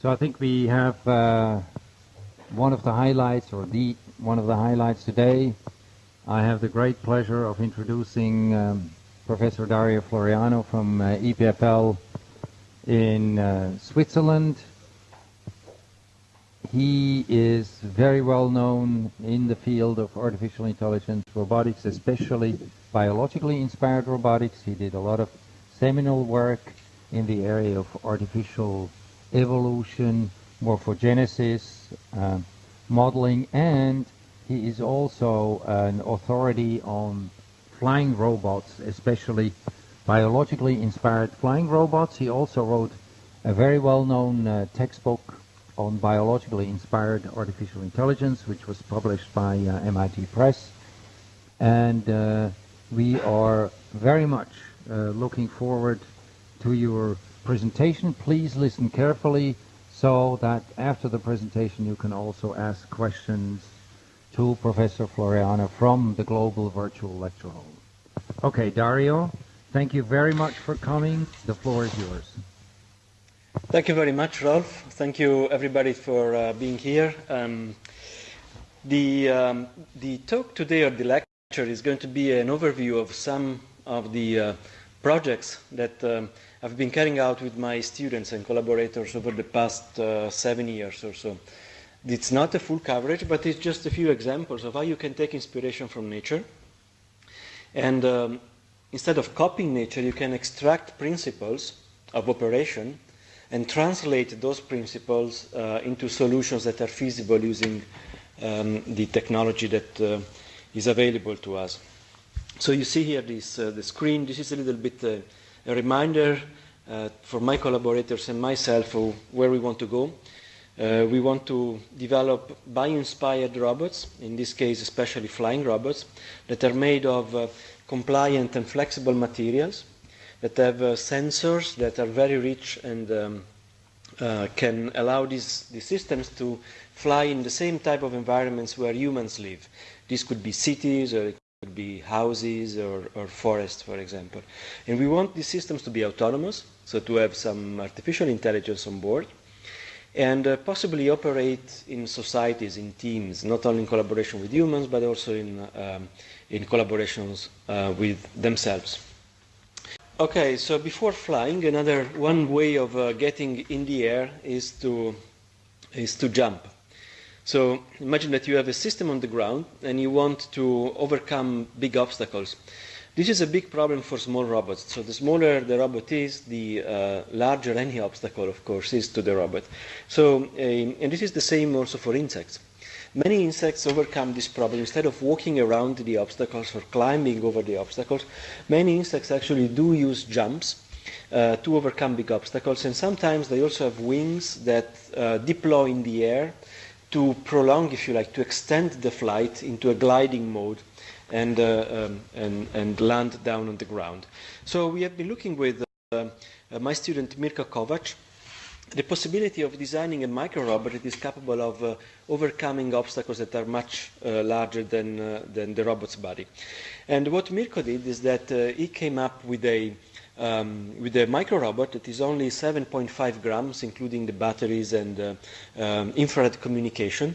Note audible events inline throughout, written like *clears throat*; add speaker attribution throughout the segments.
Speaker 1: So I think we have uh, one of the highlights, or the one of the highlights today. I have the great pleasure of introducing um, Professor Dario Floriano from uh, EPFL in uh, Switzerland. He is very well known in the field of artificial intelligence robotics, especially biologically inspired robotics. He did a lot of seminal work in the area of artificial evolution, morphogenesis, uh, modeling, and he is also an authority on flying robots, especially biologically inspired flying robots. He also wrote a very well-known uh, textbook on biologically inspired artificial intelligence, which was published by uh, MIT Press. And uh, we are very much uh, looking forward to your presentation. Please listen carefully so that after the presentation you can also ask questions to Professor Floriano from the Global Virtual Lecture Hall. Okay, Dario, thank you very much for coming. The floor is yours.
Speaker 2: Thank you very much, Rolf. Thank you, everybody, for uh, being here. Um, the, um, the talk today, or the lecture, is going to be an overview of some of the uh, projects that um, I've been carrying out with my students and collaborators over the past uh, seven years or so. It's not a full coverage, but it's just a few examples of how you can take inspiration from nature. And um, instead of copying nature, you can extract principles of operation and translate those principles uh, into solutions that are feasible using um, the technology that uh, is available to us. So you see here this, uh, the screen. This is a little bit uh, a reminder uh, for my collaborators and myself of where we want to go. Uh, we want to develop bio-inspired robots, in this case especially flying robots, that are made of uh, compliant and flexible materials, that have uh, sensors that are very rich and um, uh, can allow these, these systems to fly in the same type of environments where humans live. This could be cities or could be houses or, or forests, for example. And we want these systems to be autonomous, so to have some artificial intelligence on board, and uh, possibly operate in societies, in teams, not only in collaboration with humans, but also in, um, in collaborations uh, with themselves. Okay, so before flying, another one way of uh, getting in the air is to, is to jump. So imagine that you have a system on the ground and you want to overcome big obstacles. This is a big problem for small robots. So the smaller the robot is, the uh, larger any obstacle, of course, is to the robot. So, uh, and this is the same also for insects. Many insects overcome this problem. Instead of walking around the obstacles or climbing over the obstacles, many insects actually do use jumps uh, to overcome big obstacles. And sometimes they also have wings that uh, deploy in the air to prolong, if you like, to extend the flight into a gliding mode and, uh, um, and, and, land down on the ground. So we have been looking with uh, uh, my student Mirko Kovac the possibility of designing a micro robot that is capable of uh, overcoming obstacles that are much uh, larger than, uh, than the robot's body. And what Mirko did is that he came up with a um, with a micro robot that is only 7.5 grams, including the batteries and uh, um, infrared communication,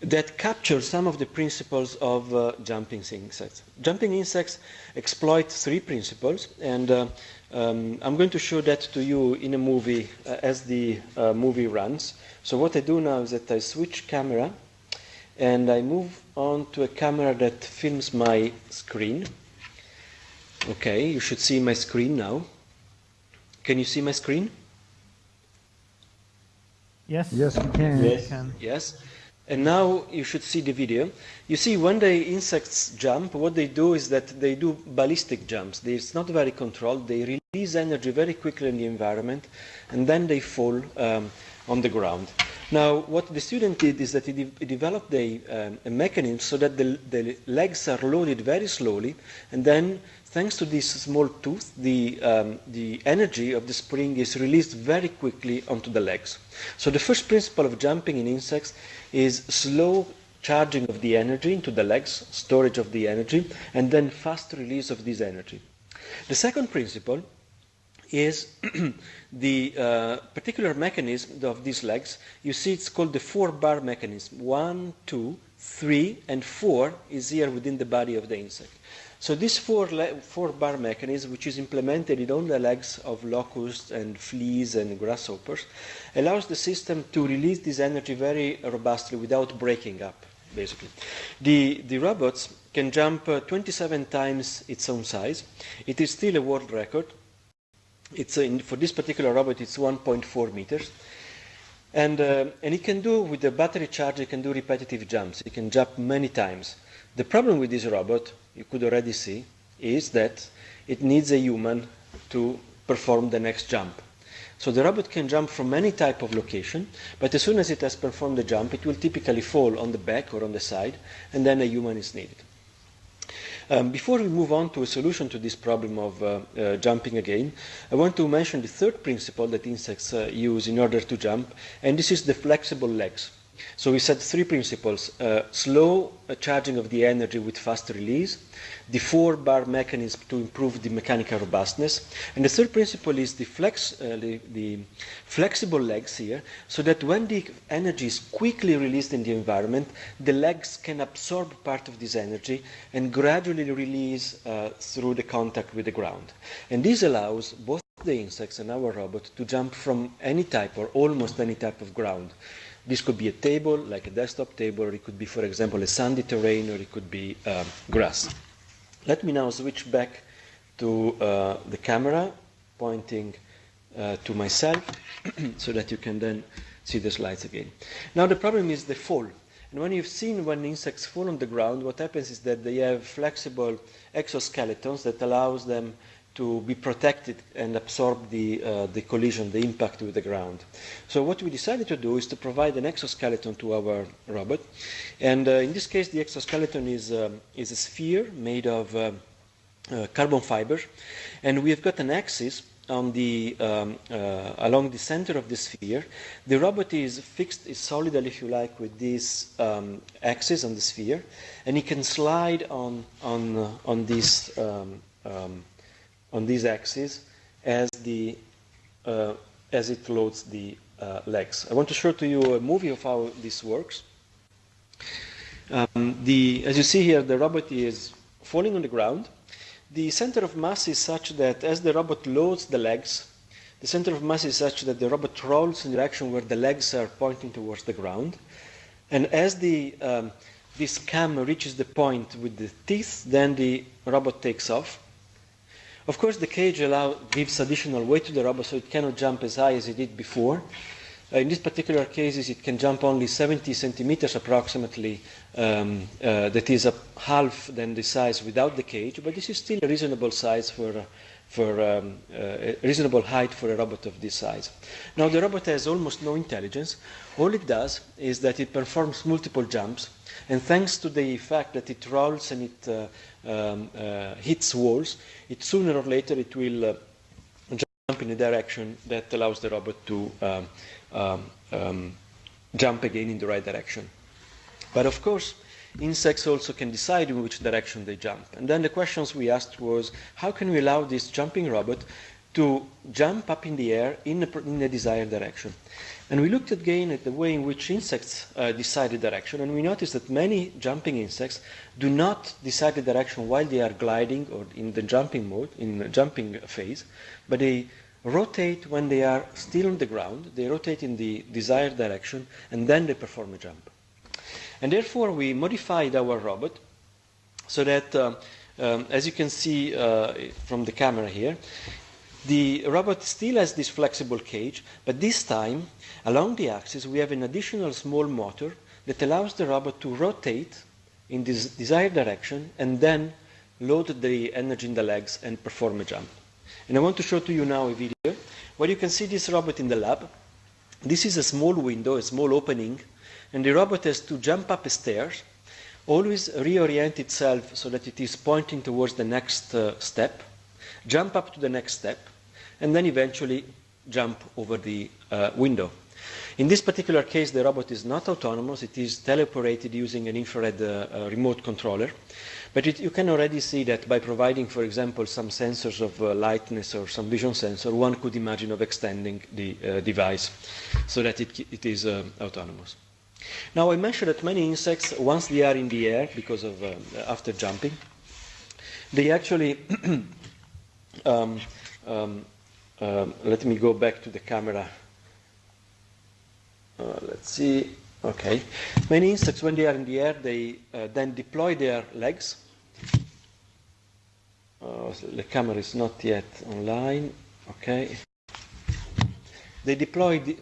Speaker 2: that capture some of the principles of uh, jumping insects. Jumping insects exploit three principles, and uh, um, I'm going to show that to you in a movie uh, as the uh, movie runs. So what I do now is that I switch camera, and I move on to a camera that films my screen. Okay, you should see my screen now. Can you see my screen?
Speaker 3: Yes.
Speaker 1: Yes, we can.
Speaker 2: Yes. Yes. And now you should see the video. You see, when the insects jump, what they do is that they do ballistic jumps. They, it's not very controlled. They release energy very quickly in the environment, and then they fall um, on the ground. Now, what the student did is that he, de he developed a, um, a, mechanism so that the, the, legs are loaded very slowly, and then, thanks to this small tooth, the, um, the energy of the spring is released very quickly onto the legs. So the first principle of jumping in insects is slow charging of the energy into the legs, storage of the energy, and then fast release of this energy. The second principle is *clears throat* the uh, particular mechanism of these legs. You see it's called the four bar mechanism. One, two, three, and four is here within the body of the insect. So this four, four bar mechanism, which is implemented in all the legs of locusts and fleas and grasshoppers, allows the system to release this energy very robustly without breaking up, basically. The, the robots can jump uh, 27 times its own size. It is still a world record. It's uh, for this particular robot, it's 1.4 meters. And, uh, and it can do, with the battery charge, it can do repetitive jumps. It can jump many times. The problem with this robot, you could already see, is that it needs a human to perform the next jump. So the robot can jump from any type of location, but as soon as it has performed the jump, it will typically fall on the back or on the side, and then a human is needed. Um, before we move on to a solution to this problem of uh, uh, jumping again, I want to mention the third principle that insects uh, use in order to jump, and this is the flexible legs. So we said three principles, uh, slow uh, charging of the energy with fast release, the four bar mechanism to improve the mechanical robustness, and the third principle is the, flex, uh, the, the, flexible legs here, so that when the energy is quickly released in the environment, the legs can absorb part of this energy and gradually release uh, through the contact with the ground. And this allows both the insects and our robot to jump from any type or almost any type of ground. This could be a table, like a desktop table, or it could be, for example, a sandy terrain, or it could be um, grass. Let me now switch back to uh, the camera, pointing uh, to myself, *clears throat* so that you can then see the slides again. Now the problem is the fall. And when you've seen when insects fall on the ground, what happens is that they have flexible exoskeletons that allows them to be protected and absorb the, uh, the collision, the impact with the ground. So what we decided to do is to provide an exoskeleton to our robot. And uh, in this case, the exoskeleton is, um, is a sphere made of uh, uh carbon fiber. And we have got an axis on the, um, uh, along the center of the sphere. The robot is fixed, is solidal, if you like, with this um, axis on the sphere. And it can slide on, on, uh, on this um, um on these axes as, the, uh, as it loads the uh, legs. I want to show to you a movie of how this works. Um, the, as you see here, the robot is falling on the ground. The center of mass is such that as the robot loads the legs, the center of mass is such that the robot rolls in the direction where the legs are pointing towards the ground. And as the, um, this cam reaches the point with the teeth, then the robot takes off. Of course, the cage allow, gives additional weight to the robot, so it cannot jump as high as it did before. Uh, in this particular case, it can jump only 70 centimeters approximately. Um, uh, that is a half than the size without the cage, but this is still a reasonable size for, for um, uh, a reasonable height for a robot of this size. Now, the robot has almost no intelligence. All it does is that it performs multiple jumps, and thanks to the fact that it rolls and it uh, um, uh, hits walls, it sooner or later it will uh, jump in a direction that allows the robot to um, um, um, jump again in the right direction. But of course, insects also can decide in which direction they jump. And then the questions we asked was, how can we allow this jumping robot to jump up in the air in a, in a desired direction? And we looked again at the way in which insects uh, decide the direction, and we noticed that many jumping insects do not decide the direction while they are gliding or in the jumping mode, in the jumping phase, but they rotate when they are still on the ground, they rotate in the desired direction, and then they perform a jump. And therefore, we modified our robot so that, uh, um, as you can see uh, from the camera here, the robot still has this flexible cage, but this time, along the axis, we have an additional small motor that allows the robot to rotate in this desired direction and then load the energy in the legs and perform a jump. And I want to show to you now a video where you can see this robot in the lab. This is a small window, a small opening, and the robot has to jump up a stairs, always reorient itself so that it is pointing towards the next uh, step, jump up to the next step, and then eventually jump over the uh, window. In this particular case, the robot is not autonomous. It is teleoperated using an infrared uh, uh, remote controller. But it, you can already see that by providing, for example, some sensors of uh, lightness or some vision sensor, one could imagine of extending the uh, device so that it, it is uh, autonomous. Now, I mentioned that many insects, once they are in the air, because of uh, after jumping, they actually, *clears throat* um, um, um, let me go back to the camera. Uh, let's see. Okay. Many insects, when they are in the air, they uh, then deploy their legs uh, the camera is not yet online. Okay. They deploy the,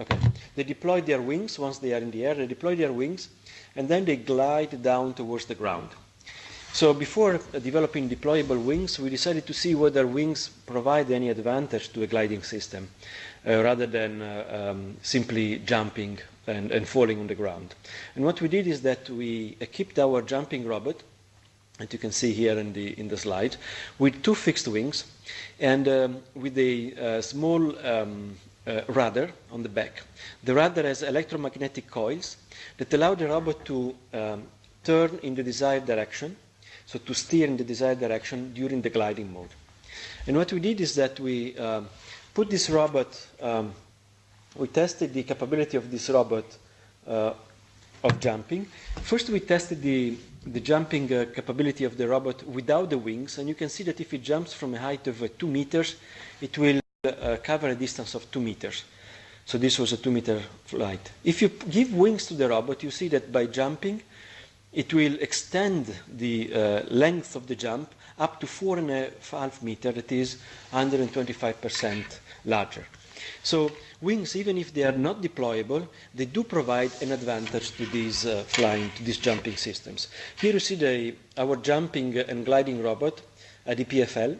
Speaker 2: okay. They deploy their wings once they are in the air. They deploy their wings, and then they glide down towards the ground. So before developing deployable wings, we decided to see whether wings provide any advantage to a gliding system, uh, rather than uh, um, simply jumping and, and falling on the ground. And what we did is that we equipped our jumping robot that you can see here in the, in the slide, with two fixed wings and um, with a uh, small um, uh, rudder on the back. The rudder has electromagnetic coils that allow the robot to um, turn in the desired direction, so to steer in the desired direction during the gliding mode. And what we did is that we um, put this robot, um, we tested the capability of this robot uh, of jumping. First, we tested the the jumping uh, capability of the robot without the wings, and you can see that if it jumps from a height of uh, 2 meters, it will uh, cover a distance of 2 meters. So this was a 2 meter flight. If you give wings to the robot, you see that by jumping, it will extend the uh, length of the jump up to 4.5 meter, that is 125% larger. So wings, even if they are not deployable, they do provide an advantage to these uh, flying, to these jumping systems. Here you see the, our jumping and gliding robot at the PFL.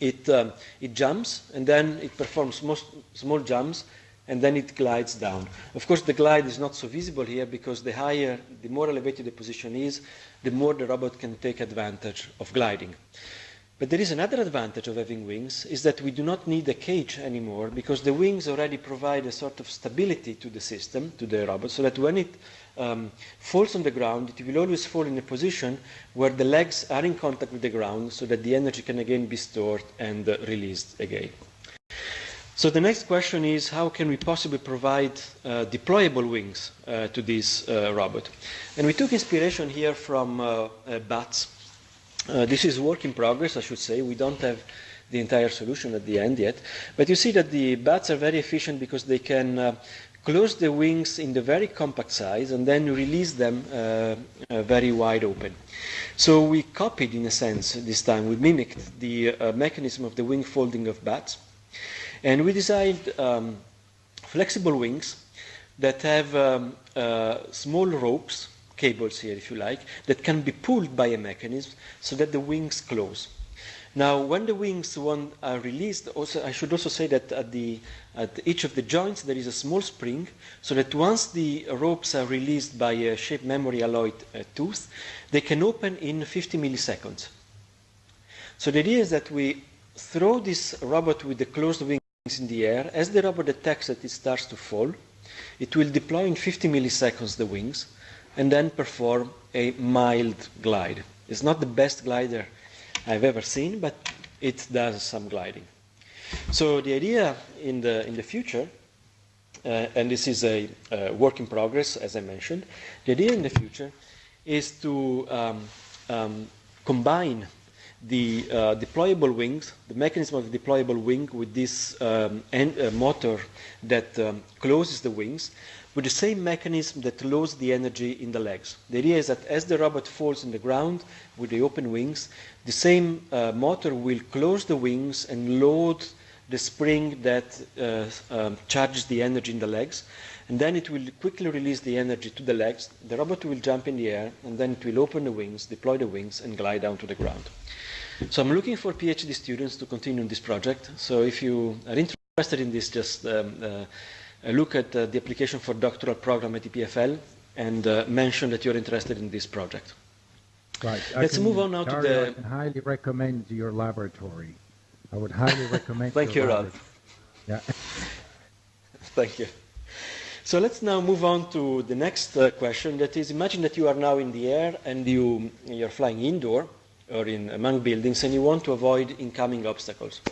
Speaker 2: It, um, it jumps and then it performs small, small jumps and then it glides down. Of course, the glide is not so visible here because the higher, the more elevated the position is, the more the robot can take advantage of gliding. But there is another advantage of having wings, is that we do not need a cage anymore because the wings already provide a sort of stability to the system, to the robot, so that when it um, falls on the ground, it will always fall in a position where the legs are in contact with the ground so that the energy can again be stored and uh, released again. So the next question is how can we possibly provide uh, deployable wings uh, to this uh, robot? And we took inspiration here from uh, uh, bats uh, this is work in progress, I should say. We don't have the entire solution at the end yet. But you see that the bats are very efficient because they can close the wings in the very compact size and then release them very wide open. So we copied, in a sense, this time. We mimicked the mechanism of the wing folding of bats. And we designed um, flexible wings that have um, uh, small ropes cables here, if you like, that can be pulled by a mechanism so that the wings close. Now, when the wings are released, also, I should also say that at, the, at each of the joints there is a small spring, so that once the ropes are released by a shape memory alloyed uh, tooth, they can open in 50 milliseconds. So the idea is that we throw this robot with the closed wings in the air. As the robot detects that it starts to fall, it will deploy in 50 milliseconds the wings, and then perform a mild glide. It's not the best glider I've ever seen, but it does some gliding. So the idea in the, in the future, uh, and this is a uh, work in progress, as I mentioned, the idea in the future is to um, um, combine the uh, deployable wings, the mechanism of the deployable wing with this um, end, uh, motor that um, closes the wings with the same mechanism that loads the energy in the legs. The idea is that as the robot falls on the ground with the open wings, the same uh, motor will close the wings and load the spring that uh, um, charges the energy in the legs. And then it will quickly release the energy to the legs. The robot will jump in the air, and then it will open the wings, deploy the wings, and glide down to the ground. So I'm looking for PhD students to continue this project. So if you are interested in this, just um, uh, look at uh, the application for doctoral program at EPFL and uh, mention that you're interested in this project.
Speaker 3: Right.
Speaker 2: Let's
Speaker 3: can,
Speaker 2: move on now to the.
Speaker 3: I highly recommend your laboratory. I would highly *laughs* recommend.
Speaker 2: Thank you, Rolf.
Speaker 3: Yeah.
Speaker 2: Thank you. So let's now move on to the next uh, question. That is, imagine that you are now in the air and you, you're flying indoor or in among buildings and you want to avoid incoming obstacles.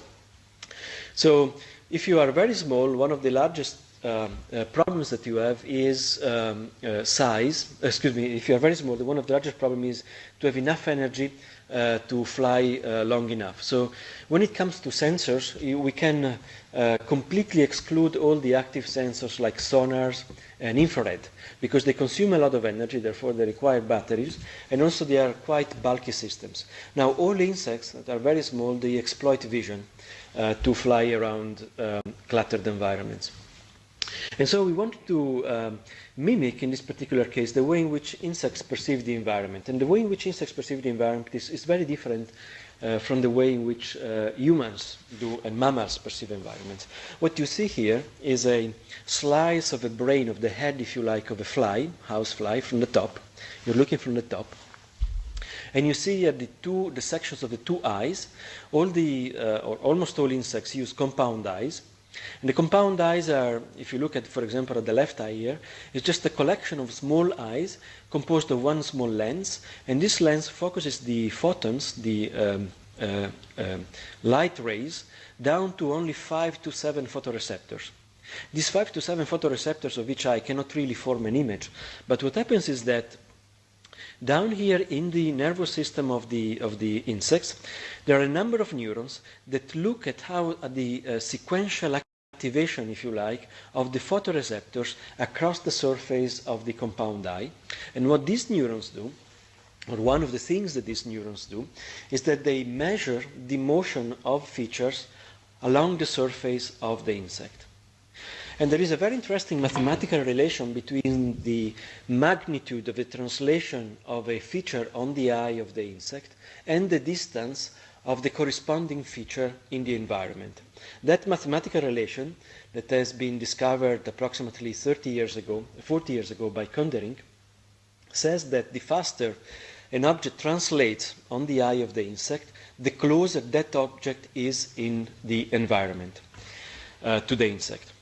Speaker 2: So if you are very small, one of the largest uh, uh, problems that you have is um, uh, size. Excuse me, if you are very small, one of the largest problems is to have enough energy uh, to fly uh, long enough. So when it comes to sensors, we can uh, completely exclude all the active sensors like sonars and infrared because they consume a lot of energy, therefore they require batteries, and also they are quite bulky systems. Now all insects that are very small, they exploit vision to fly around um, cluttered environments. And so we wanted to um, mimic, in this particular case, the way in which insects perceive the environment. And the way in which insects perceive the environment is, is very different uh, from the way in which uh, humans do and mammals perceive environments. What you see here is a slice of a brain of the head, if you like, of a fly, house fly, from the top. You're looking from the top. And you see here the two, the sections of the two eyes. All the, uh, or almost all insects use compound eyes. And the compound eyes are, if you look at, for example, at the left eye here, it's just a collection of small eyes composed of one small lens, and this lens focuses the photons, the um, uh, uh, light rays, down to only five to seven photoreceptors. These five to seven photoreceptors of each eye cannot really form an image, but what happens is that down here in the nervous system of the, of the insects, there are a number of neurons that look at how the uh, sequential activation, if you like, of the photoreceptors across the surface of the compound eye. And what these neurons do, or one of the things that these neurons do, is that they measure the motion of features along the surface of the insect. And there is a very interesting mathematical relation between the magnitude of the translation of a feature on the eye of the insect and the distance of the corresponding feature in the environment. That mathematical relation that has been discovered approximately 30 years ago, 40 years ago by Koenderink, says that the faster an object translates on the eye of the insect, the closer that object is in the environment uh, to the insect.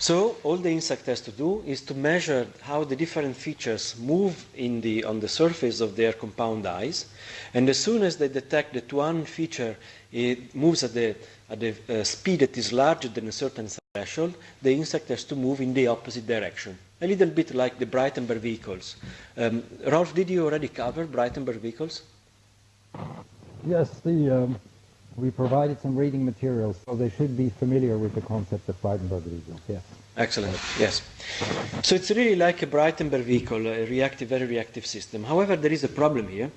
Speaker 2: So all the insect has to do is to measure how the different features move the, on the surface of their compound eyes. And as soon as they detect that one feature moves at the, at the uh, speed that is larger than a certain threshold, the insect has to move in the opposite direction. A little bit like the Braitenberg vehicles. Um, Rolf, did you already cover Braitenberg vehicles?
Speaker 1: Yes, the um, we provided some reading materials, so they should be familiar with the concept of Braitenberg vehicles, yes.
Speaker 2: Excellent, yes. So it's really like a Braitenberg vehicle, a reactive, very reactive system. However, there is a problem here.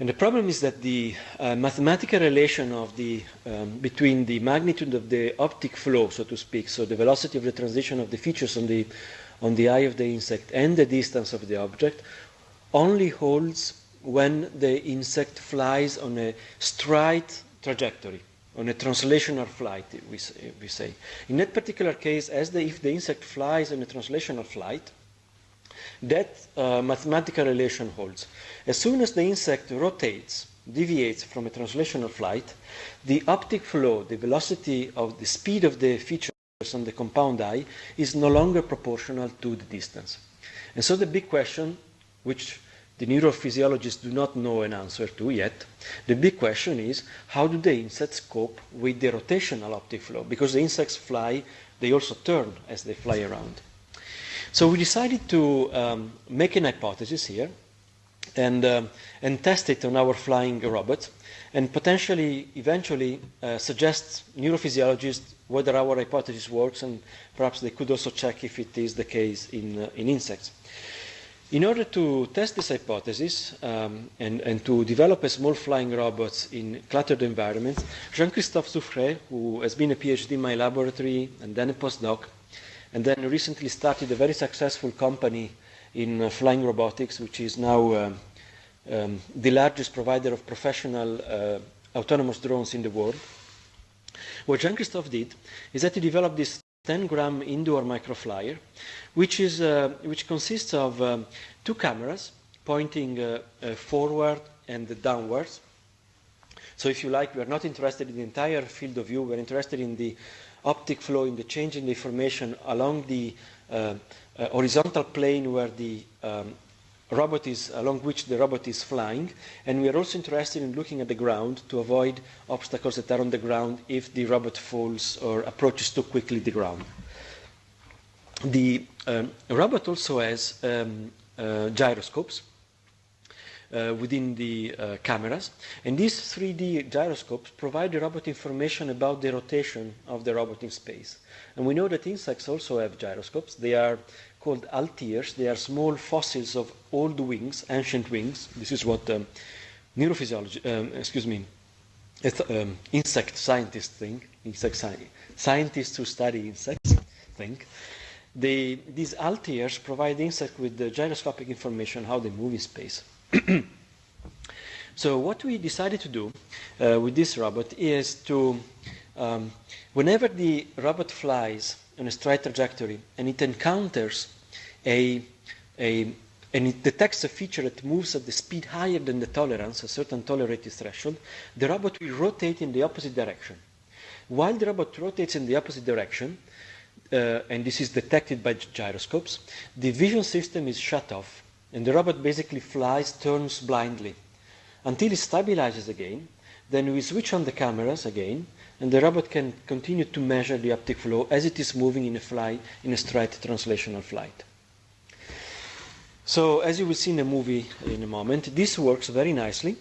Speaker 2: And the problem is that the uh, mathematical relation of the, um, between the magnitude of the optic flow, so to speak, so the velocity of the transition of the features on the, on the eye of the insect and the distance of the object, only holds when the insect flies on a straight trajectory, on a translational flight, we say. We say. In that particular case, as the, if the insect flies on a translational flight, that uh, mathematical relation holds. As soon as the insect rotates, deviates from a translational flight, the optic flow, the velocity of the speed of the features on the compound eye, is no longer proportional to the distance. And so the big question, which the neurophysiologists do not know an answer to yet. The big question is how do the insects cope with the rotational optic flow? Because the insects fly, they also turn as they fly around. So we decided to um, make an hypothesis here and, um, and test it on our flying robot and potentially, eventually, uh, suggest neurophysiologists whether our hypothesis works and perhaps they could also check if it is the case in, uh, in insects. In order to test this hypothesis um, and, and, to develop a small flying robots in cluttered environments, Jean-Christophe Zufferey, who has been a PhD in my laboratory and then a postdoc, and then recently started a very successful company in uh, flying robotics, which is now uh, um, the largest provider of professional uh, autonomous drones in the world. What Jean-Christophe did is that he developed this 10 gram indoor microflyer, which, is, uh, which consists of um, two cameras pointing uh, uh, forward and downwards. So if you like, we are not interested in the entire field of view, we're interested in the optic flow, in the change in the information along the uh, uh, horizontal plane where the um, robot is, along which the robot is flying. And we are also interested in looking at the ground to avoid obstacles that are on the ground if the robot falls or approaches too quickly the ground. The um, robot also has um, uh, gyroscopes uh, within the uh, cameras. And these 3D gyroscopes provide the robot information about the rotation of the robot in space. And we know that insects also have gyroscopes. They are called halteres. They are small fossils of old wings, ancient wings. This is what um, neurophysiology, um, excuse me, um, insect scientists think, insect sci scientists who study insects think. They, these halteres provide the insect with the gyroscopic information how they move in space. *clears throat* so what we decided to do uh, with this robot is to, um, whenever the robot flies on a straight trajectory and it encounters a, a and it detects a feature that moves at the speed higher than the tolerance, a certain tolerated threshold, the robot will rotate in the opposite direction. While the robot rotates in the opposite direction, uh, and this is detected by gyroscopes, the vision system is shut off and the robot basically flies, turns blindly until it stabilizes again. Then we switch on the cameras again, and the robot can continue to measure the optic flow as it is moving in a flight, in a straight translational flight. So, as you will see in the movie in a moment, this works very nicely.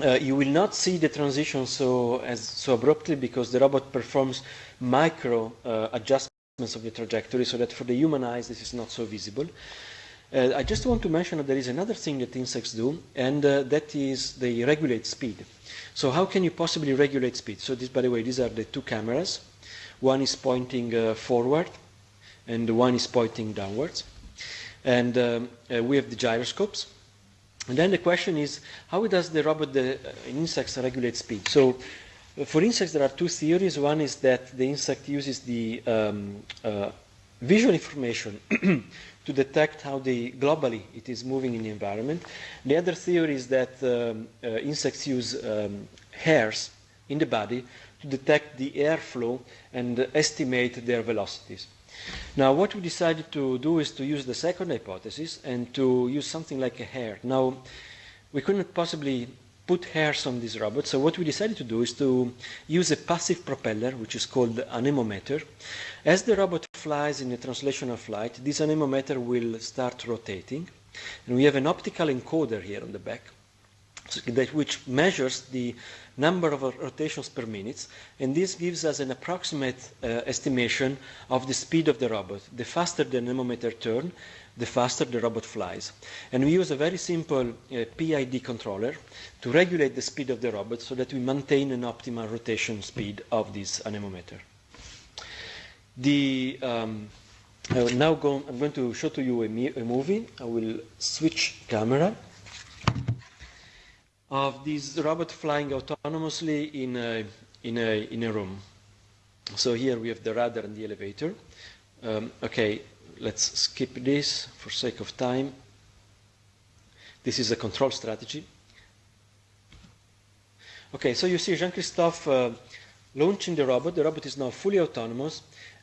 Speaker 2: Uh, you will not see the transition so, as, so abruptly because the robot performs micro uh, adjustments of the trajectory so that for the human eyes this is not so visible. Uh, I just want to mention that there is another thing that insects do, and uh, that is they regulate speed. So how can you possibly regulate speed? So this, by the way, these are the two cameras. One is pointing uh, forward, and one is pointing downwards. And um, uh, we have the gyroscopes. And then the question is, how does the robot, the uh, insects, regulate speed? So uh, for insects, there are two theories. One is that the insect uses the um, visual information *clears throat* to detect how the, globally it is moving in the environment. The other theory is that um, uh, insects use um, hairs in the body to detect the airflow and estimate their velocities. Now, what we decided to do is to use the second hypothesis and to use something like a hair. Now, we couldn't possibly put hairs on this robot. So what we decided to do is to use a passive propeller, which is called anemometer. As the robot flies in a translational flight, this anemometer will start rotating. And we have an optical encoder here on the back, that which measures the number of rotations per minute, and this gives us an approximate uh, estimation of the speed of the robot. The faster the anemometer turns, the faster the robot flies. And we use a very simple uh, PID controller to regulate the speed of the robot so that we maintain an optimal rotation speed of this anemometer. The, um, will now go, I'm going to show to you a, a movie. I will switch camera of this robot flying autonomously in a, in a, in a room. So here we have the radar and the elevator. Um, okay, let's skip this for sake of time. This is a control strategy. Okay, so you see Jean-Christophe uh, launching the robot. The robot is now fully autonomous.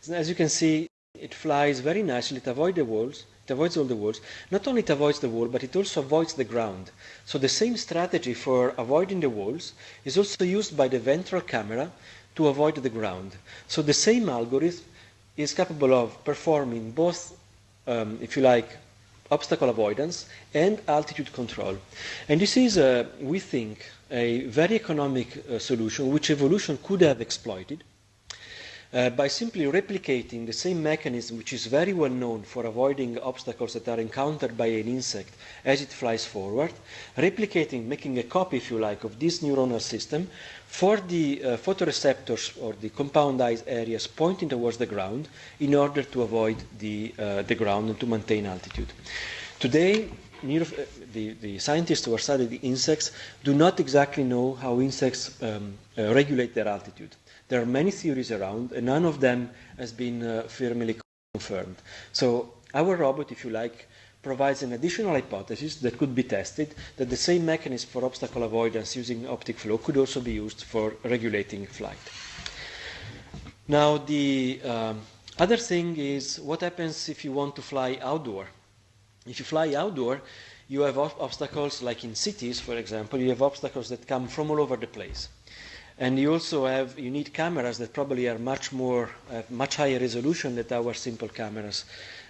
Speaker 2: As you can see, it flies very nicely. It avoids the walls. It avoids all the walls. Not only it avoids the wall, but it also avoids the ground. So the same strategy for avoiding the walls is also used by the ventral camera to avoid the ground. So the same algorithm is capable of performing both, um, if you like, obstacle avoidance and altitude control. And this is, uh, we think, a very economic uh, solution which evolution could have exploited uh, by simply replicating the same mechanism which is very well known for avoiding obstacles that are encountered by an insect as it flies forward, replicating, making a copy, if you like, of this neuronal system for the uh, photoreceptors or the compound eyes areas pointing towards the ground in order to avoid the, uh, the ground and to maintain altitude. Today, uh, the, the, scientists who are studying the insects do not exactly know how insects um, uh, regulate their altitude. There are many theories around, and none of them has been uh, firmly confirmed. So our robot, if you like, provides an additional hypothesis that could be tested that the same mechanism for obstacle avoidance using optic flow could also be used for regulating flight. Now, the um, other thing is what happens if you want to fly outdoor. If you fly outdoor, you have obstacles like in cities, for example, you have obstacles that come from all over the place. And you also have, you need cameras that probably are much more, have much higher resolution than our simple cameras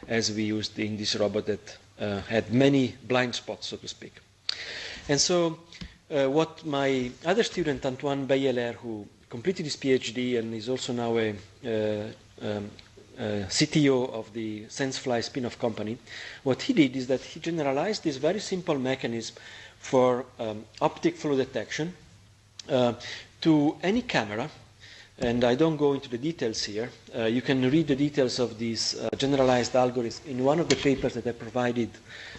Speaker 2: as we used in this robot that uh, had many blind spots, so to speak. And so uh, what my other student, Antoine Beyeler, who completed his PhD and is also now a, uh, um, uh, CTO of the SenseFly spin-off company, what he did is that he generalized this very simple mechanism for um, optic flow detection uh, to any camera, and I don't go into the details here. Uh, you can read the details of this uh, generalized algorithm in one of the papers that I provided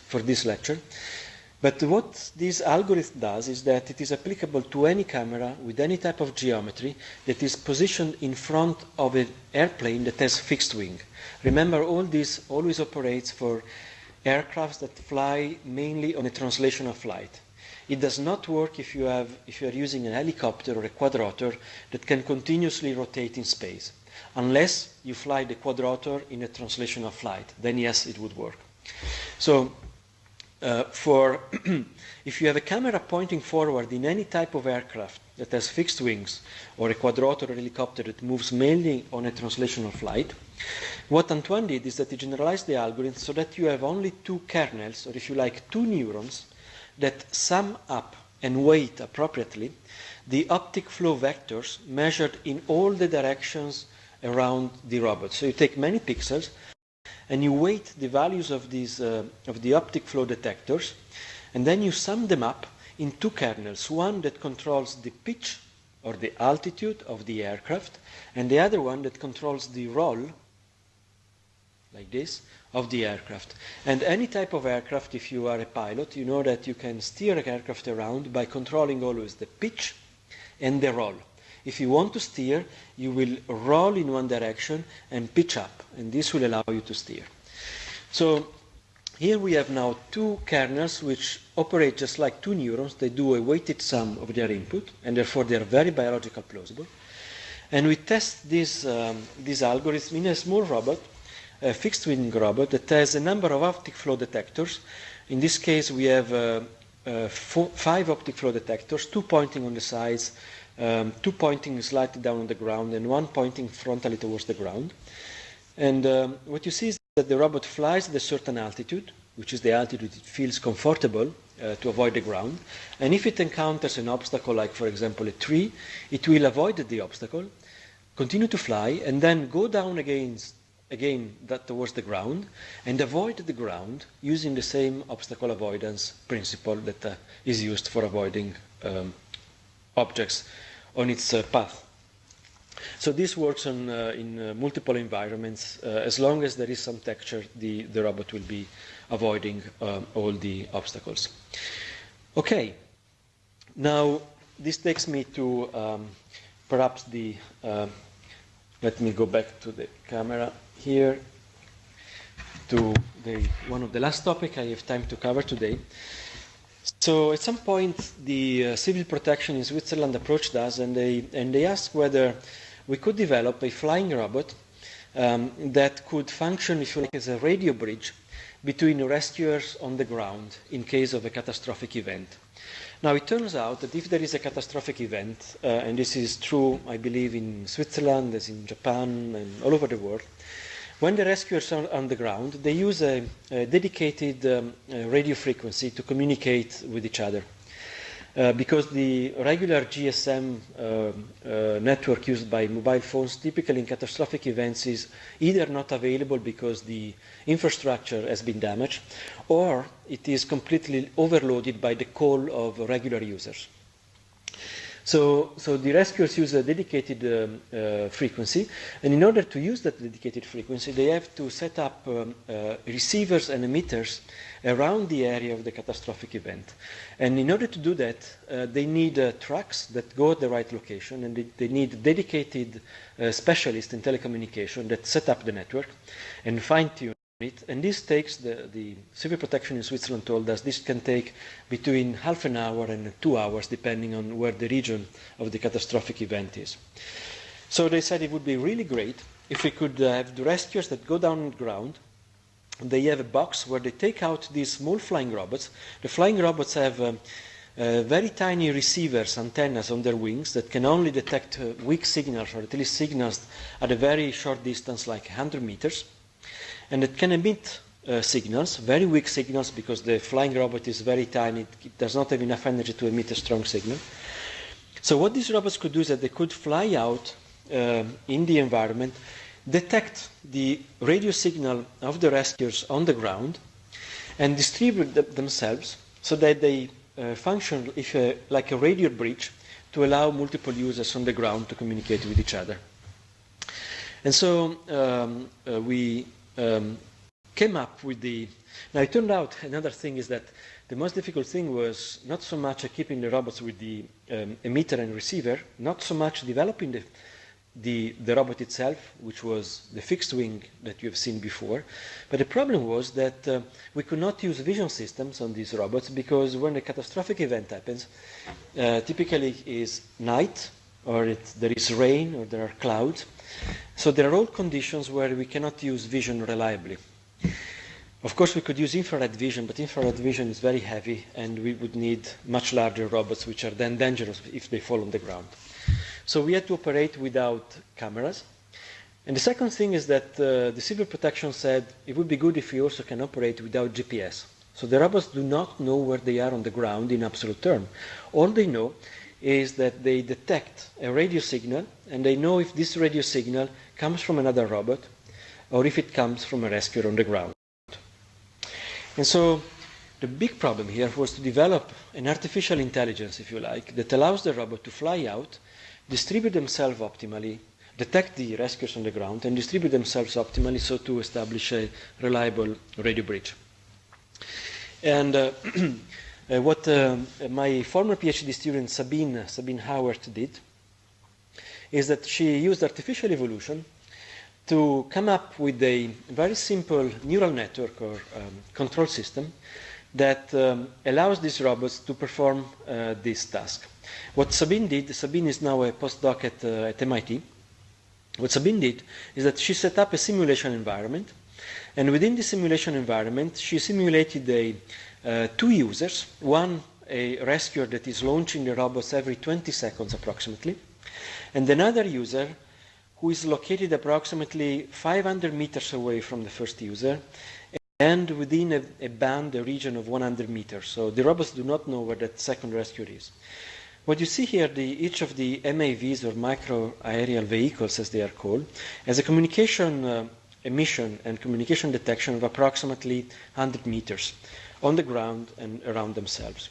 Speaker 2: for this lecture. But what this algorithm does is that it is applicable to any camera with any type of geometry that is positioned in front of an airplane that has fixed wing. Remember, all this always operates for aircrafts that fly mainly on a translational flight. It does not work if you, have, if you are using a helicopter or a quadrotor that can continuously rotate in space. Unless you fly the quadrotor in a translational flight, then yes, it would work. So uh, for *clears throat* if you have a camera pointing forward in any type of aircraft that has fixed wings or a quadrotor or helicopter that moves mainly on a translational flight, what Antoine did is that he generalized the algorithm so that you have only two kernels, or if you like, two neurons that sum up and weight appropriately the optic flow vectors measured in all the directions around the robot. So you take many pixels and you weight the values of, these, uh, of the optic flow detectors, and then you sum them up in two kernels, one that controls the pitch or the altitude of the aircraft, and the other one that controls the roll, like this, of the aircraft. And any type of aircraft, if you are a pilot, you know that you can steer an aircraft around by controlling always the pitch and the roll. If you want to steer, you will roll in one direction and pitch up, and this will allow you to steer. So here we have now two kernels which operate just like two neurons. They do a weighted sum of their input, and therefore they are very biological plausible. And we test this, um, this algorithm in a small robot, a fixed wing robot that has a number of optic flow detectors. In this case, we have uh, uh, four, five optic flow detectors, two pointing on the sides, um, two pointing slightly down on the ground and one pointing frontally towards the ground. And um, what you see is that the robot flies at a certain altitude, which is the altitude it feels comfortable uh, to avoid the ground. And if it encounters an obstacle, like for example a tree, it will avoid the obstacle, continue to fly, and then go down again, again that towards the ground, and avoid the ground using the same obstacle avoidance principle that uh, is used for avoiding um, objects on its uh, path. So this works on, uh, in uh, multiple environments. Uh, as long as there is some texture, the, the robot will be avoiding um, all the obstacles. Okay, now this takes me to um, perhaps the, uh, let me go back to the camera here, to the, one of the last topic I have time to cover today. So at some point, the uh, civil protection in Switzerland approached us and they, and they asked whether we could develop a flying robot um, that could function, if you like, as a radio bridge between rescuers on the ground in case of a catastrophic event. Now, it turns out that if there is a catastrophic event, uh, and this is true, I believe, in Switzerland, as in Japan, and all over the world, when the rescuers are on the ground, they use a, a dedicated um, radio frequency to communicate with each other. Uh, because the regular GSM uh, uh, network used by mobile phones typically in catastrophic events is either not available because the infrastructure has been damaged or it is completely overloaded by the call of regular users. So, so the rescuers use a dedicated um, uh, frequency, and in order to use that dedicated frequency, they have to set up um, uh, receivers and emitters around the area of the catastrophic event. And in order to do that, uh, they need uh, trucks that go at the right location, and they, they need dedicated uh, specialists in telecommunication that set up the network and fine-tune it, and this takes the, the civil protection in Switzerland told us this can take between half an hour and two hours depending on where the region of the catastrophic event is. So they said it would be really great if we could uh, have the rescuers that go down on the ground. They have a box where they take out these small flying robots. The flying robots have um, uh, very tiny receivers, antennas on their wings that can only detect uh, weak signals or at least signals at a very short distance, like 100 meters. And it can emit uh, signals, very weak signals, because the flying robot is very tiny. It does not have enough energy to emit a strong signal. So what these robots could do is that they could fly out um, in the environment, detect the radio signal of the rescuers on the ground, and distribute them themselves so that they uh, function if, uh, like a radio bridge to allow multiple users on the ground to communicate with each other. And so um, uh, we um, came up with the. Now, it turned out another thing is that the most difficult thing was not so much keeping the robots with the um, emitter and receiver, not so much developing the, the, the robot itself, which was the fixed wing that you have seen before. But the problem was that uh, we could not use vision systems on these robots because when a catastrophic event happens, uh, typically is night, or it, there is rain, or there are clouds. So there are all conditions where we cannot use vision reliably. Of course, we could use infrared vision, but infrared vision is very heavy, and we would need much larger robots, which are then dangerous if they fall on the ground. So we had to operate without cameras. And the second thing is that uh, the civil protection said it would be good if we also can operate without GPS. So the robots do not know where they are on the ground in absolute term. All they know is that they detect a radio signal and they know if this radio signal comes from another robot or if it comes from a rescuer on the ground. And so the big problem here was to develop an artificial intelligence, if you like, that allows the robot to fly out, distribute themselves optimally, detect the rescuers on the ground, and distribute themselves optimally so to establish a reliable radio bridge. And uh, *clears throat* what uh, my former PhD student Sabine, Sabine Hauert did is that she used artificial evolution to come up with a very simple neural network or um, control system that um, allows these robots to perform uh, this task. What Sabine did, Sabine is now a postdoc at, uh, at MIT. What Sabine did is that she set up a simulation environment, and within the simulation environment, she simulated a uh, two users, one a rescuer that is launching the robots every 20 seconds approximately, and another user who is located approximately 500 meters away from the first user and within a, a, band, a region of 100 meters. So the robots do not know where that second rescuer is. What you see here, the, each of the MAVs or micro aerial vehicles, as they are called, has a communication uh, emission and communication detection of approximately 100 meters on the ground and around themselves.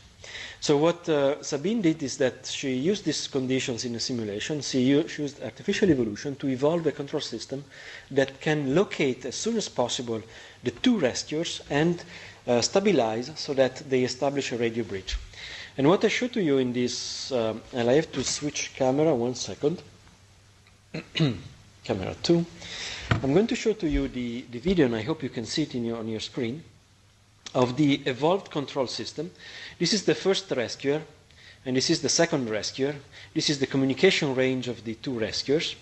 Speaker 2: So what uh, Sabine did is that she used these conditions in a simulation. She used artificial evolution to evolve a control system that can locate as soon as possible the two rescuers and uh, stabilize so that they establish a radio bridge. And what I show to you in this, uh, and I have to switch camera one second. *clears throat* camera two. I'm going to show to you the, the video, and I hope you can see it your, on your screen of the evolved control system. This is the first rescuer, and this is the second rescuer. This is the communication range of the two rescuers.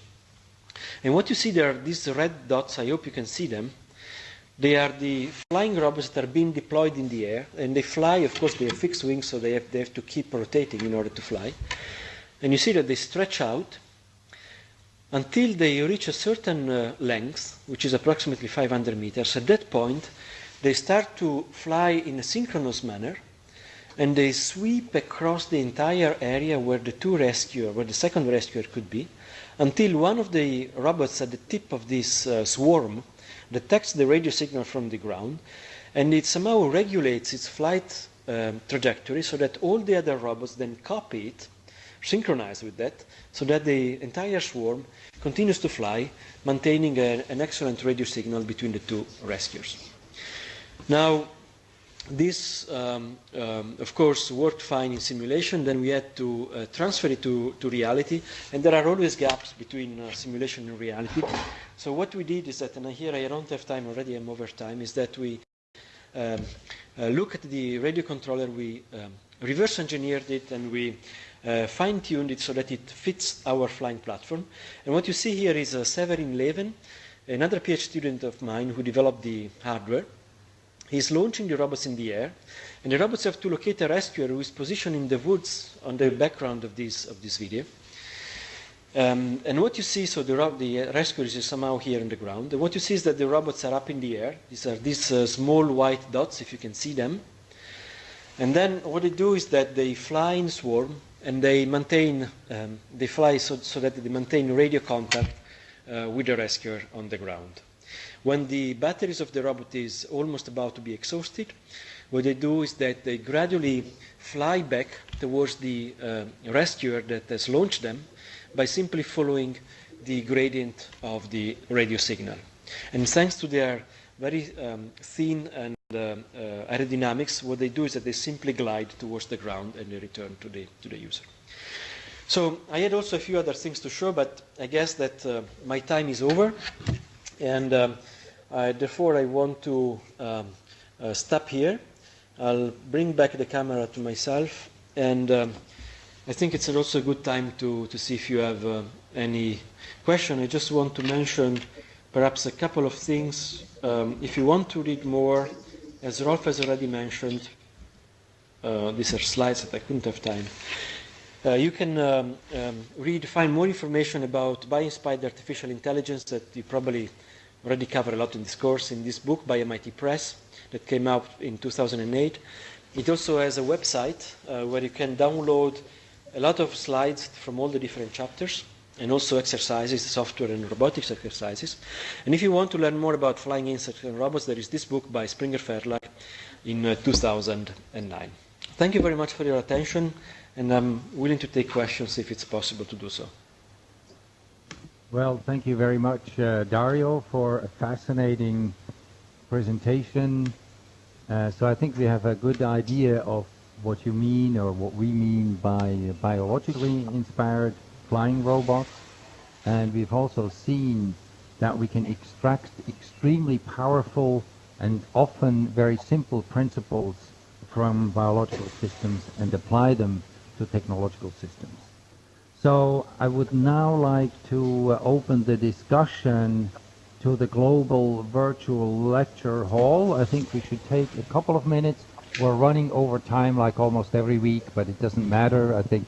Speaker 2: And what you see there are these red dots, I hope you can see them. They are the flying robots that are being deployed in the air, and they fly, of course, they have fixed wings, so they have, they have to keep rotating in order to fly. And you see that they stretch out until they reach a certain uh, length, which is approximately 500 meters. At that point, they start to fly in a synchronous manner and they sweep across the entire area where the two rescuer, where the second rescuer could be, until one of the robots at the tip of this uh, swarm detects the radio signal from the ground and it somehow regulates its flight um, trajectory so that all the other robots then copy it, synchronize with that, so that the entire swarm continues to fly, maintaining a, an excellent radio signal between the two rescuers. Now, this, um, um, of course, worked fine in simulation. Then we had to uh, transfer it to, to reality. And there are always gaps between uh, simulation and reality. So what we did is that, and here I don't have time already, I'm over time, is that we um, uh, look at the radio controller, we um, reverse engineered it, and we uh, fine-tuned it so that it fits our flying platform. And what you see here is Severin Leven, another PhD student of mine who developed the hardware. He's launching the robots in the air, and the robots have to locate a rescuer who is positioned in the woods on the background of this, of this video. Um, and what you see, so the, the rescuer is somehow here on the ground. And what you see is that the robots are up in the air. These are these uh, small white dots, if you can see them. And then what they do is that they fly in swarm, and they maintain, um, they fly so, so, that they maintain radio contact uh, with the rescuer on the ground. When the batteries of the robot is almost about to be exhausted, what they do is that they gradually fly back towards the uh, rescuer that has launched them by simply following the gradient of the radio signal. And thanks to their very um, thin and uh, uh, aerodynamics, what they do is that they simply glide towards the ground and they return to the, to the user. So I had also a few other things to show, but I guess that uh, my time is over. And um, I, therefore, I want to um, uh, stop here. I'll bring back the camera to myself. And um, I think it's also a good time to, to see if you have uh, any question. I just want to mention perhaps a couple of things. Um, if you want to read more, as Rolf has already mentioned, uh, these are slides that I couldn't have time. Uh, you can um, um, read, find more information about bio-inspired artificial intelligence that you probably already covered a lot in this course in this book by MIT Press that came out in 2008. It also has a website uh, where you can download a lot of slides from all the different chapters and also exercises, software and robotics exercises. And if you want to learn more about flying insects and robots, there is this book by Springer Verlag in uh, 2009. Thank you very much for your attention, and I'm willing to take questions if it's possible to do so.
Speaker 1: Well, thank you very much, uh, Dario, for a fascinating presentation. Uh, so I think we have a good idea of what you mean or what we mean by biologically inspired flying robots. And we've also seen that we can extract extremely powerful and often very simple principles from biological systems and apply them to technological systems. So I would now like to uh, open the discussion to the global virtual lecture hall. I think we should take a couple of minutes we're running over time like almost every week, but it doesn't matter. I think,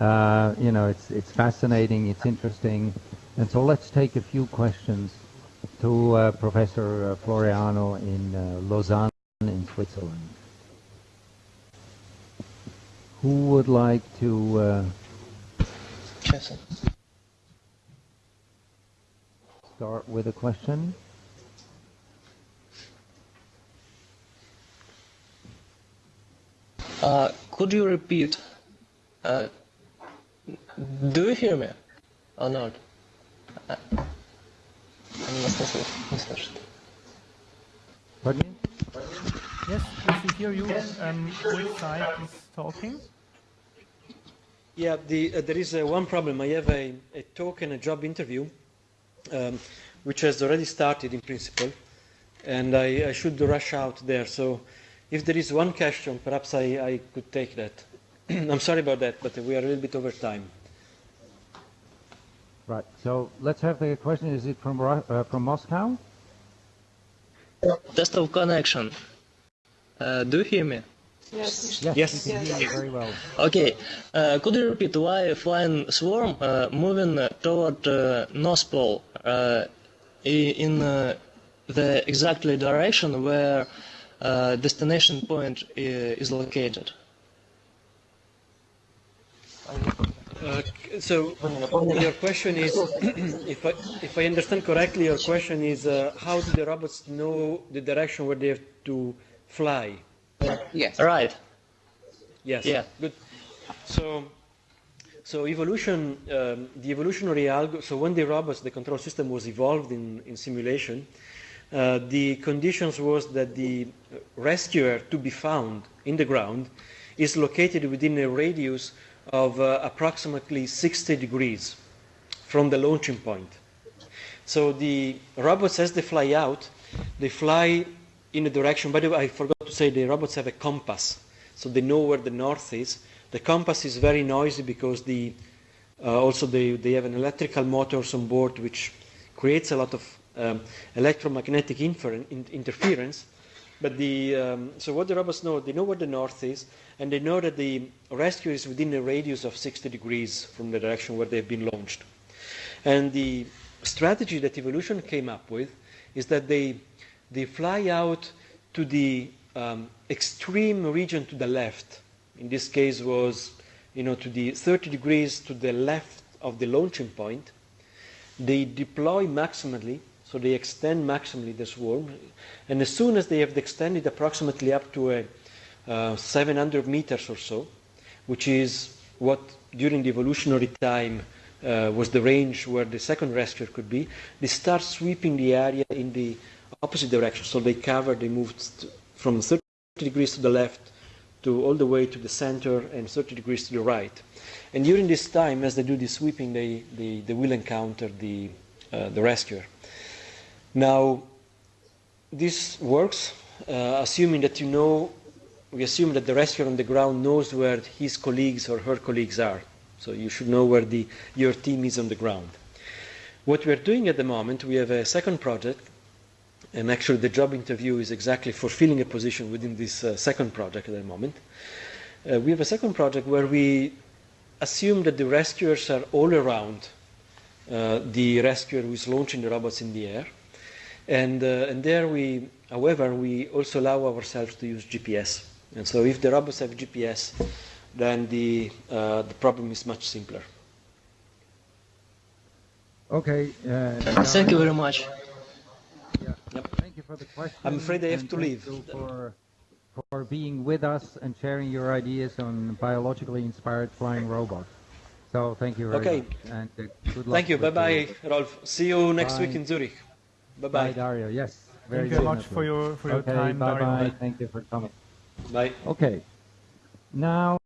Speaker 1: uh, you know, it's, it's fascinating, it's interesting. And so let's take a few questions to uh, Professor uh, Floreano in uh, Lausanne in Switzerland. Who would like to... Uh, start with a question?
Speaker 4: Uh, could you repeat? Uh, do you hear me or not? Uh,
Speaker 1: Pardon
Speaker 5: Yes, yes, we hear you. Um, which side is talking?
Speaker 2: Yeah, the, uh, there is uh, one problem. I have a, a, talk and a job interview, um, which has already started in principle, and I, I should rush out there. So if there is one question, perhaps I, I could take that. *clears throat* I'm sorry about that, but we are a little bit over time.
Speaker 1: Right. So let's have the question. Is it from uh, from Moscow?
Speaker 4: Test of connection. Uh, do you hear me?
Speaker 1: Yes. Yes. yes. We can very well.
Speaker 4: Okay. Uh, could you repeat why flying swarm uh, moving toward uh, North Pole uh, in the exactly direction where uh, destination point is located.
Speaker 2: Uh, so your question is, *clears throat* if I, if I understand correctly, your question is uh, how do the robots know the direction where they have to fly?
Speaker 4: Yes. Right.
Speaker 2: Yes.
Speaker 4: Yeah.
Speaker 2: Good. So, so evolution, um, the evolutionary algo. So when the robots, the control system was evolved in, in simulation, uh, the conditions was that the rescuer to be found in the ground is located within a radius of uh, approximately 60 degrees from the launching point. So the robots, as they fly out, they fly in a direction. By the way, I forgot to say the robots have a compass, so they know where the north is. The compass is very noisy because the, uh, also they, they have an electrical motors on board which creates a lot of um, electromagnetic infer- in- interference. But the, um, so what the robots know, they know where the north is, and they know that the rescue is within a radius of 60 degrees from the direction where they've been launched. And the strategy that evolution came up with is that they, they fly out to the um, extreme region to the left. In this case was, you know, to the 30 degrees to the left of the launching point. They deploy maximally, so they extend maximally the swarm. And as soon as they have extended approximately up to a, uh, 700 meters or so, which is what during the evolutionary time uh, was the range where the second rescuer could be, they start sweeping the area in the opposite direction. So they cover, they moved from 30 degrees to the left to all the way to the center and 30 degrees to the right. And during this time, as they do this sweeping, they, they, they will encounter the, uh, the rescuer. Now, this works, uh, assuming that you know, we assume that the rescuer on the ground knows where his colleagues or her colleagues are. So you should know where the, your team is on the ground. What we're doing at the moment, we have a second project, and actually the job interview is exactly fulfilling a position within this uh, second project at the moment. Uh, we have a second project where we assume that the rescuers are all around uh, the rescuer who is launching the robots in the air. And, uh, and there we, however, we also allow ourselves to use GPS. And so if the robots have GPS, then the, uh, the problem is much simpler.
Speaker 3: Okay. Uh,
Speaker 4: Thank you very much.
Speaker 3: yeah,
Speaker 2: Yep.
Speaker 3: Thank you for the question.
Speaker 2: I'm afraid I have
Speaker 3: and
Speaker 2: to
Speaker 3: thank
Speaker 2: leave.
Speaker 3: you
Speaker 1: for, for being with us and sharing your ideas on biologically inspired flying robots. So thank you very
Speaker 2: Okay.
Speaker 1: much. And uh, good luck.
Speaker 2: Thank you. Bye bye,
Speaker 1: your-
Speaker 2: Rolf. See you next week in Zurich. Bye
Speaker 1: Bye,
Speaker 2: bye.
Speaker 1: Dario. Yes. Very
Speaker 5: Thank you very much for your for your
Speaker 1: okay,
Speaker 5: time,
Speaker 1: bye
Speaker 5: Dario.
Speaker 1: bye. Thank you for coming.
Speaker 2: Bye.
Speaker 1: Okay. Now